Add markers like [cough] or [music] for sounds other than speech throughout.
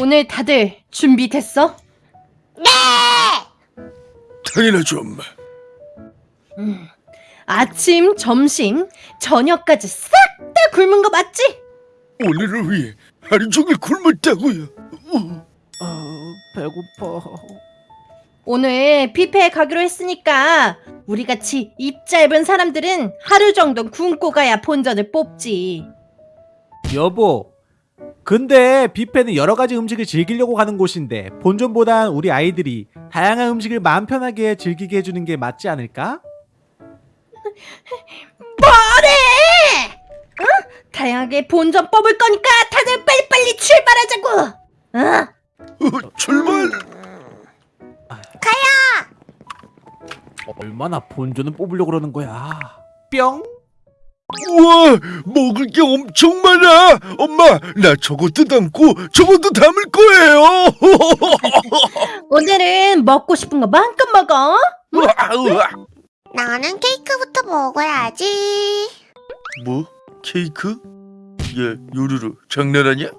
오늘 다들 준비됐어? 당연하죠 엄마 음, 아침, 점심, 저녁까지 싹 다 굶은 거 맞지? 오늘을 위해 하루 종일 굶었다고요 어, 어, 배고파. 오늘 뷔페에 가기로 했으니까 우리 같이 입 짧은 사람들은 하루 정도 굶고 가야 본전을 뽑지. 여보. 근데 뷔페는 여러 가지 음식을 즐기려고 가는 곳인데 본전보단 우리 아이들이 다양한 음식을 마음 편하게 즐기게 해주는 게 맞지 않을까? 뭐래? 어? 다양하게 본전 뽑을 거니까 다들 빨리빨리 출발하자고. 어? 어, 출발 얼마나 본전을 뽑으려고 그러는 거야? 뿅. 우와 먹을 게 엄청 많아 엄마 나 저것도 담고 저것도 담을 거예요 [laughs] 오늘은 먹고 싶은 거 마음껏 먹어. 우와, 우와. 나는 케이크부터 먹어야지. 뭐? 케이크? 얘 요루루 장난하냐?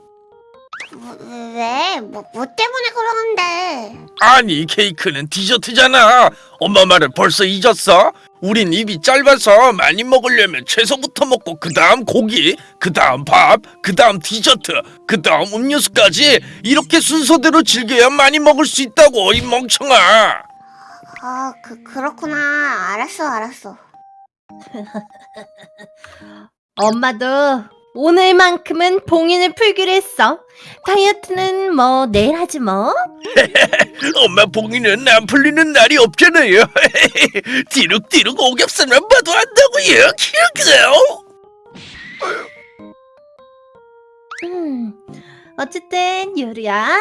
뭐, 왜? 뭐, 뭐 때문에 그러는데? 아니 케이크는 디저트잖아 엄마 말을 벌써 잊었어? 우린 입이 짧아서 많이 먹으려면 채소부터 먹고 그 다음 고기 그 다음 밥 그 다음 디저트 그 다음 음료수까지 이렇게 순서대로 즐겨야 많이 먹을 수 있다고 이 멍청아 아, 그, 그렇구나. 알았어, 알았어. [laughs] 엄마도 오늘만큼은 봉인을 풀기로 했어. 다이어트는 뭐 내일 하지 뭐. [laughs] 엄마 봉이는 안 풀리는 날이 없잖아요 [laughs] 뒤룩뒤룩 오겹살만 봐도 안다고요 키우세요 음, 어쨌든 유리야.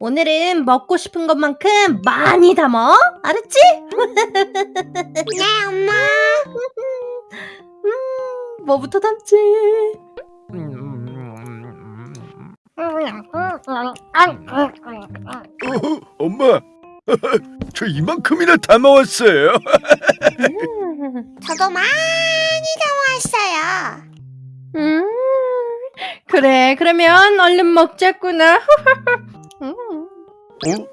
오늘은 먹고 싶은 것만큼 많이 담어. 알았지? [laughs] 네, 엄마. 음, 뭐부터 담지? 어, 엄마 [laughs] 저 이만큼이나 담아왔어요 음, [laughs] 저도 많이 담아왔어요. 음, 그래, 그러면 얼른 먹자꾸나. [laughs] 음. 어?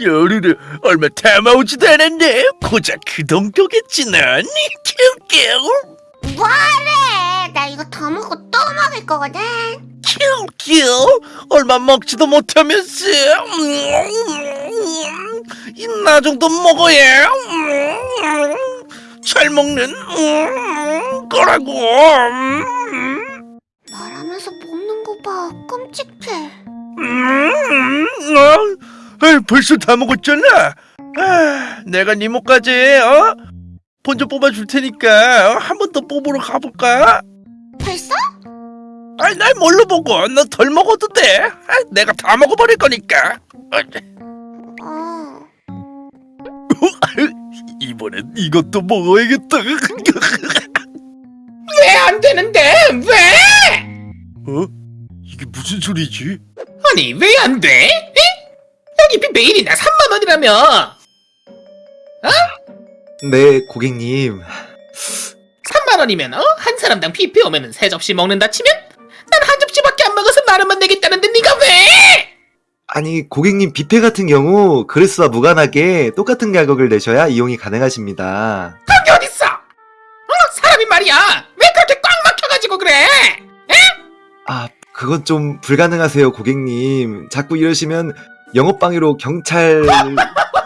요르르 얼마 담아오지도 않았네 고작 그 정도겠지 난 키우키우 뭐래? 더 먹고 또 먹을 거거든. 키우키우 얼마 먹지도 못하면서 나 정도 먹어야 잘 먹는 거라고 말하면서 먹는 거 봐. 끔찍해. 아, 벌써 다 먹었잖아 아, 내가 네 목까지 어? 본전 뽑아줄 테니까 어? 한번 더 뽑으러 가볼까? 벌써? 아이 날 뭘로 보고 너 덜 먹어도 돼 아, 내가 다 먹어버릴 거니까 어, 어. [laughs] 이번엔 이것도 먹어야겠다 [laughs] 왜 안 되는데? 왜? 어? 이게 무슨 소리지? 아니 왜 안 돼? 에? 여기 비 매일이나 3만 원이라며 네, 고객님. 3만 원이면 어? 한 사람당 뷔페 오면은 세 접시 먹는다 치면 난 한 접시밖에 안 먹어서 만 원만 내겠다는데 네가 왜? 아니, 고객님 뷔페 같은 경우 그릇수와 무관하게 똑같은 가격을 내셔야 이용이 가능하십니다. 그게 어딨어? 어? 사람이 말이야 왜 그렇게 꽉 막혀가지고 그래? 아, 그건 좀 불가능하세요, 고객님. 자꾸 이러시면 영업방해로 경찰... 경찰? [laughs]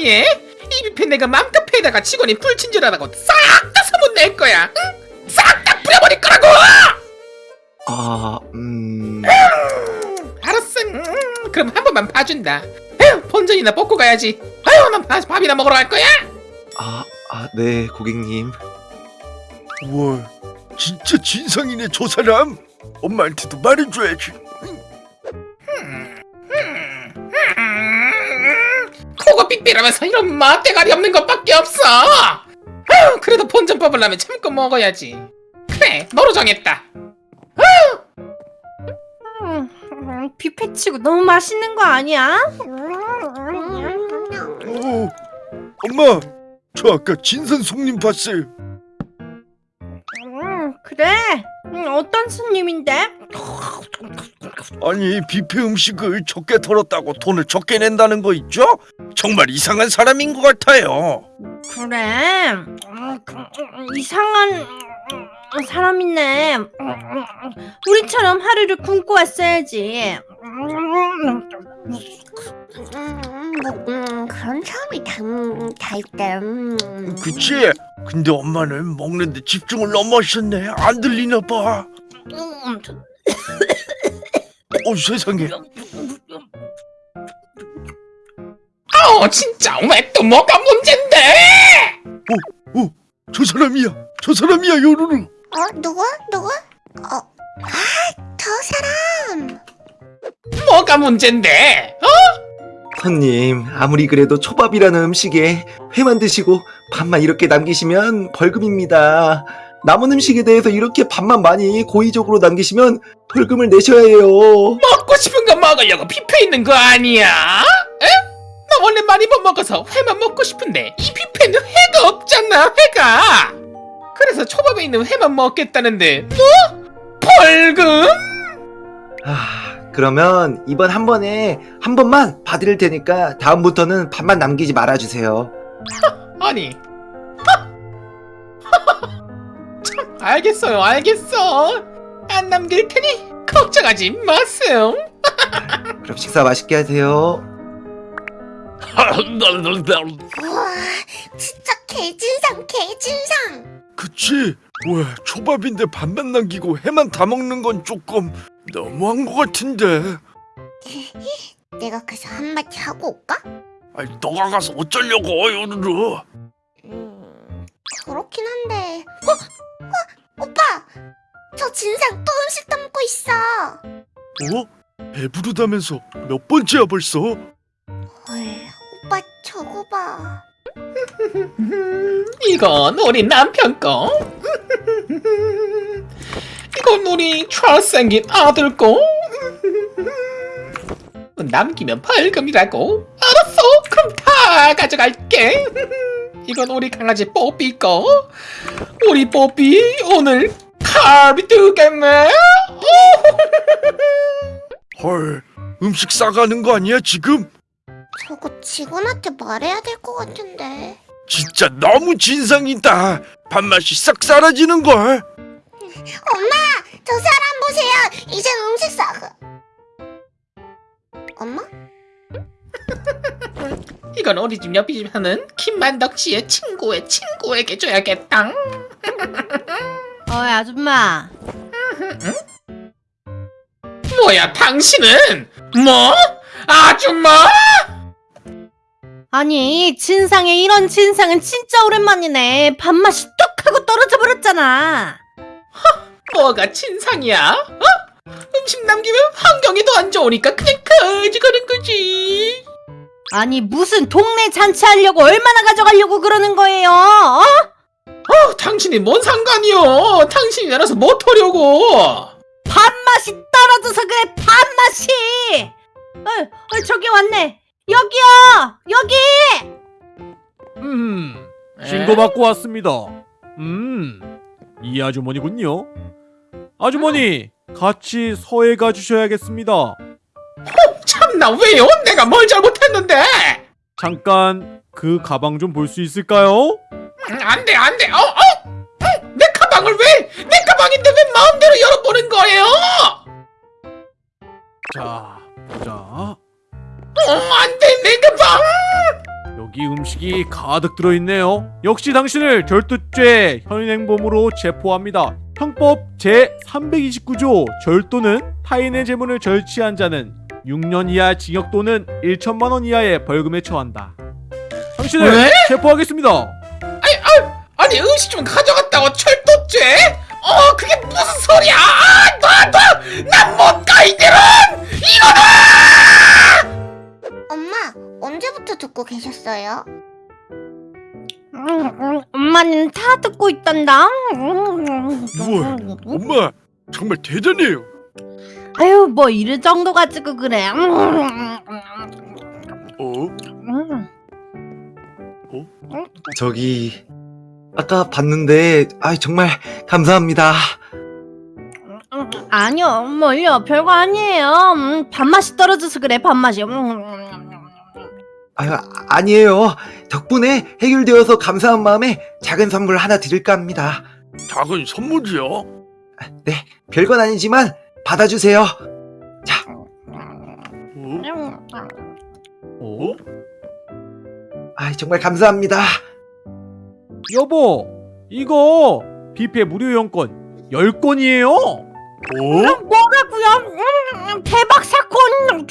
협박까지 해? 이 뷔페 내가 맘껏 패다가 직원이 불친절하다고 싹 다 소문 낼 거야 응? 싹 다 뿌려버릴 거라고! 아, 음... 알았어. 음, 그럼 한 번만 봐준다. 에휴, 본전이나 뽑고 가야지. 아유, 난 밥- 밥이나 먹으러 갈 거야. 아, 아, 네, 고객님. 우와 진짜 진상이네 저 사람 엄마한테도 말해줘야지 삑삑하면서 이런 맛대가리 없는 것밖에 없어. 아유, 그래도 본전 뽑으려면 참고 먹어야지. 그래, 너로 정했다. 음, 음, 뷔페 치고 너무 맛있는 거 아니야? 어, 엄마 저 아까 진상 손님 봤어요 음, 그래? 음, 어떤 스님인데? 아니 뷔페 음식을 적게 털었다고 돈을 적게 낸다는 거 있죠? 정말 이상한 사람인 것 같아요. 그래 음, 그, 음, 이상한 음, 사람이네 음. 우리처럼 하루를 굶고 왔어야지 음, 그런 사람이 다, 음, 다 있다. 음. 그치? 근데 엄마는 먹는데 집중을 너무 하셨네. 안 들리나 봐. 음, 어 세상에. 어 진짜 왜 또 뭐가 문제인데? 저 사람이야. 저 사람이야 요루루. 어, 누구? 누구? 어, 아, 저 사람. 뭐가 문제인데? 어? 손님, 아무리 그래도 초밥이라는 음식에 회만 드시고 밥만 이렇게 남기시면 벌금입니다. 남은 음식에 대해서 이렇게 밥만 많이 고의적으로 남기시면 벌금을 내셔야 해요. 먹고 싶은 거 먹으려고 뷔페 있는 거 아니야? 에? 나 원래 많이 못 먹어서 회만 먹고 싶은데 이 뷔페는 회가 없잖아 회가 그래서 초밥에 있는 회만 먹겠다는데 뭐? 벌금? 아, 그러면 이번 한 번에 한 번만 봐드릴 테니까 다음부터는 밥만 남기지 말아주세요. [laughs] 아니 [laughs] 참 알겠어요 알겠어 안 남길 테니 걱정하지 마세요 [laughs] 그럼 식사 맛있게 하세요. 우와, 진짜 개진상, 개진상. 그치? 왜 초밥인데 밥만 남기고 해만 다 먹는 건 조금 너무한 것 같은데. [laughs] 내가 그래서 한마디 하고 올까? 아니 너가 가서 어쩌려고 요루루. 음, 그렇긴 한데. 어? 어? 오빠! 저 진상 또 음식 담고 있어. 어? 배부르다면서 몇 번째야 벌써? 봐. [laughs] 이건 우리 남편 거. [laughs] 이건 우리 잘생긴 아들 거. 남기면 벌금이라고. 알았어. 그럼 다 가져갈게. [laughs] 이건 우리 강아지 뽀삐 거. 우리 뽀삐 오늘 갈비 뜨겠네. 헐 음식 싸가는 거 아니야 지금? 저거 직원한테 말해야 될 것 같은데. 진짜 너무 진상이다. 밥맛이 싹 사라지는 걸. 엄마! 저 사람 보세요! 이제 음식 싸가. 엄마? [laughs] 이건 우리 집 옆에 집 하는 김만덕 씨의 친구의 친구에게 줘야겠다 [laughs] 어이 아줌마 뭐야 당신은 뭐 아줌마 아니 진상에 이런 진상은 진짜 오랜만이네. 밥맛이 뚝 하고 떨어져 버렸잖아. 뭐가 진상이야? 어? 음식 남기면 환경이 더 안 좋으니까 그냥 가져가는 거지. 아니 무슨 동네 잔치하려고 얼마나 가져가려고 그러는 거예요? 어? 어 당신이 뭔 상관이요? 당신이 알아서 못 하려고. 밥맛이 떨어져서 그래 밥맛이. 어, 어, 저기 왔네 여기요 여기 음, 신고 받고 왔습니다. 음, 이 아주머니군요. 아주머니, 같이 서해 가 주셔야겠습니다. 참나 왜요 내가 뭘 잘못했는데 잠깐 그 가방 좀 볼 수 있을까요? 음, 안 돼 안 돼 어 어? 음, 내 가방을 왜 내 가방인데 왜 마음대로 열어보는 가방 여기 음식이 가득 들어있네요. 역시 당신을 절도죄 현행범으로 체포합니다. 형법 제329조 절도는 타인의 재물을 절취한 자는 6년 이하 징역 또는 1천만 원 이하의 벌금에 처한다. 당신을 왜? 체포하겠습니다. 아니 음식 좀 가져갔다고 철도죄? 어 그게 무슨 소리야 놔둬난못가 이대로 엄마, 언제부터 듣고 계셨어요? 음, 음, 엄마는 다 듣고 있단다 우와, 엄마 정말 대단해요. 아유 뭐 이럴 정도 가지고 그래 음, 어? 음. 저기 아까 봤는데 아 정말 감사합니다. 아니요, 뭘요? 별거 아니에요. 음, 밥맛이 떨어져서 그래, 밥맛이. 음. 아, 아니에요. 덕분에 해결되어서 감사한 마음에 작은 선물 하나 드릴까 합니다. 작은 선물이요? 네, 별건 아니지만 받아주세요. 어? 어? 아, 정말 감사합니다. 여보, 이거 뷔페 무료 이용권 10건이에요. 어? 뭐라고요? 음, 대박 사건!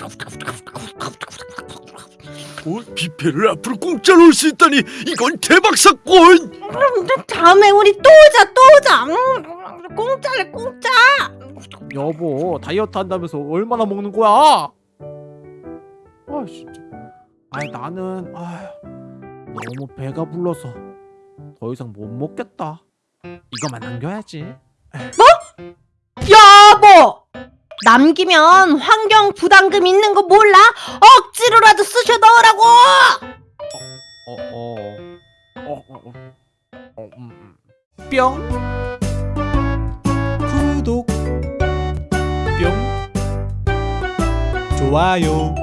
어? 뷔페를 앞으로 공짜로 올 수 있다니 이건 대박 사건! 음, 다음에 우리 또 오자, 또 오자. 음, 공짜래, 공짜. 여보, 다이어트 한다면서 얼마나 먹는 거야? 아, 진짜. 아니 나는 아휴, 너무 배가 불러서 더 이상 못 먹겠다. 이거만 남겨야지. 여보! 남기면 환경 부담금 있는 거 몰라? 억지로라도 쑤셔 넣으라고! 어, 어, 어, 어, 어, 어, 음, 음. 뿅. 구독. 뿅. 좋아요.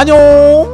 안녕.